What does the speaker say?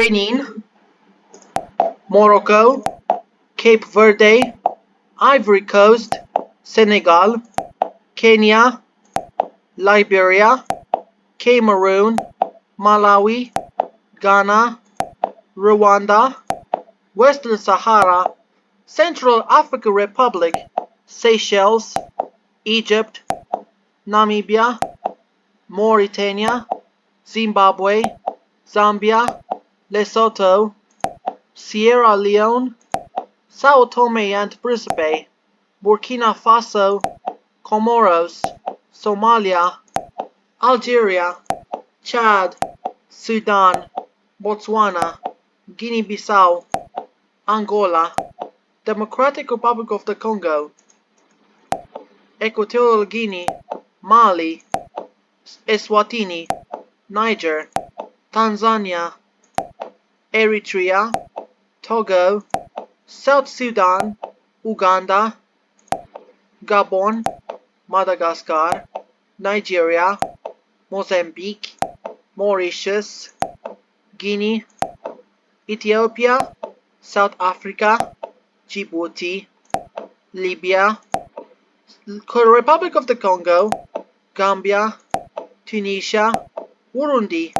Benin, Morocco, Cape Verde, Ivory Coast, Senegal, Kenya, Liberia, Cameroon, Malawi, Ghana, Rwanda, Western Sahara, Central African Republic, Seychelles, Egypt, Namibia, Mauritania, Zimbabwe, Zambia, Lesotho, Sierra Leone, Sao Tome and Principe, Burkina Faso, Comoros, Somalia, Algeria, Chad, Sudan, Botswana, Guinea-Bissau, Angola, Democratic Republic of the Congo, Equatorial Guinea, Mali, Eswatini, Niger, Tanzania, Eritrea, Togo, South Sudan, Uganda, Gabon, Madagascar, Nigeria, Mozambique, Mauritius, Guinea, Ethiopia, South Africa, Djibouti, Libya, Republic of the Congo, Gambia, Tunisia, Burundi,